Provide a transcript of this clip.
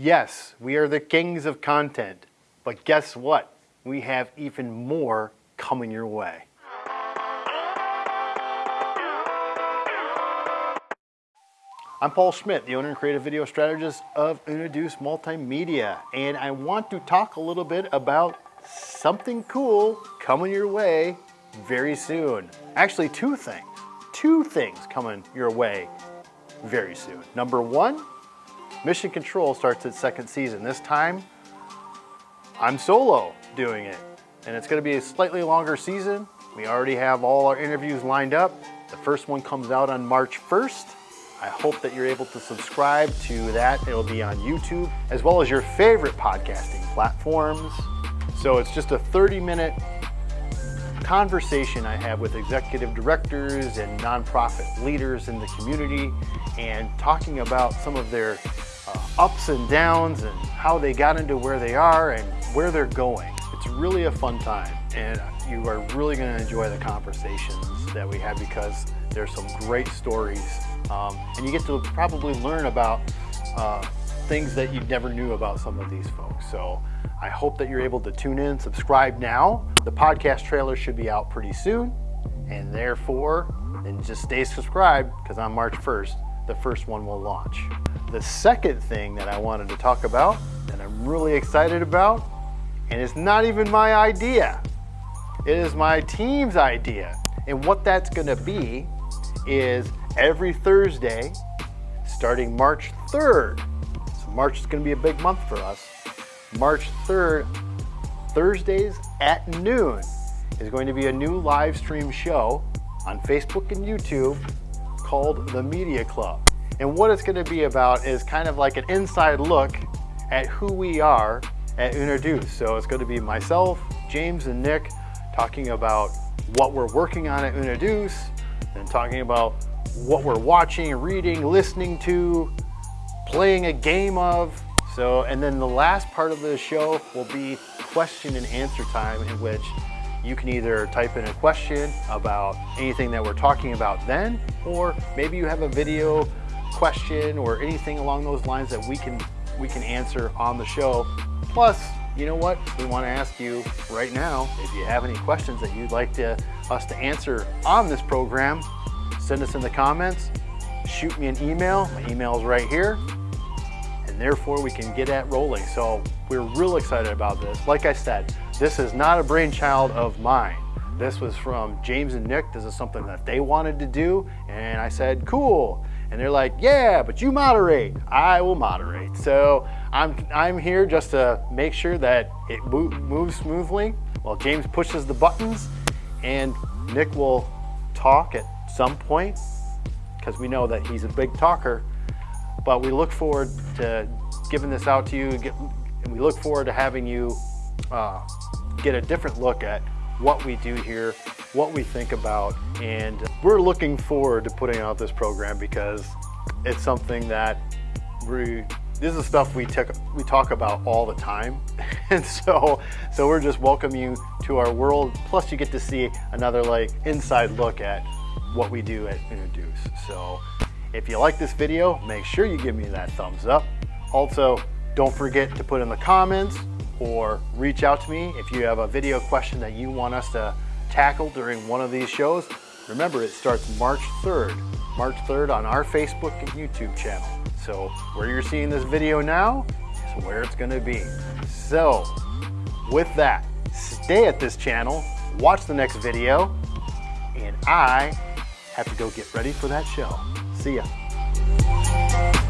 Yes, we are the kings of content, but guess what? We have even more coming your way. I'm Paul Schmidt, the owner and creative video strategist of Unaduce Multimedia, and I want to talk a little bit about something cool coming your way very soon. Actually, two things. Two things coming your way very soon. Number one, Mission Control starts its second season. This time, I'm solo doing it, and it's gonna be a slightly longer season. We already have all our interviews lined up. The first one comes out on March 1st. I hope that you're able to subscribe to that. It'll be on YouTube, as well as your favorite podcasting platforms. So it's just a 30 minute conversation I have with executive directors and nonprofit leaders in the community and talking about some of their uh, ups and downs and how they got into where they are and where they're going. It's really a fun time and you are really going to enjoy the conversations that we have because there's some great stories um, and you get to probably learn about uh, things that you never knew about some of these folks. So I hope that you're able to tune in, subscribe now. The podcast trailer should be out pretty soon and therefore and just stay subscribed because on March 1st, the first one will launch. The second thing that I wanted to talk about that I'm really excited about, and it's not even my idea, it is my team's idea. And what that's gonna be is every Thursday, starting March 3rd. So March is gonna be a big month for us. March 3rd, Thursdays at noon is going to be a new live stream show on Facebook and YouTube called The Media Club. And what it's gonna be about is kind of like an inside look at who we are at Unaduce. So it's gonna be myself, James and Nick talking about what we're working on at Unaduce and talking about what we're watching, reading, listening to, playing a game of. So, and then the last part of the show will be question and answer time in which you can either type in a question about anything that we're talking about then, or maybe you have a video question or anything along those lines that we can we can answer on the show. Plus, you know what? We want to ask you right now, if you have any questions that you'd like to, us to answer on this program, send us in the comments, shoot me an email. My email is right here. And therefore we can get at rolling. So we're real excited about this. Like I said, this is not a brainchild of mine. This was from James and Nick. This is something that they wanted to do. And I said, cool. And they're like, yeah, but you moderate. I will moderate. So I'm, I'm here just to make sure that it moves smoothly while James pushes the buttons and Nick will talk at some point because we know that he's a big talker. But we look forward to giving this out to you, and we look forward to having you uh, get a different look at what we do here, what we think about, and we're looking forward to putting out this program because it's something that we this is stuff we, we talk about all the time. and so, so we're just welcoming you to our world. Plus you get to see another like inside look at what we do at Unaduce. So if you like this video, make sure you give me that thumbs up. Also, don't forget to put in the comments or reach out to me if you have a video question that you want us to tackle during one of these shows. Remember, it starts March 3rd. March 3rd on our Facebook and YouTube channel. So where you're seeing this video now is where it's gonna be. So with that, stay at this channel, watch the next video, and I have to go get ready for that show. See ya.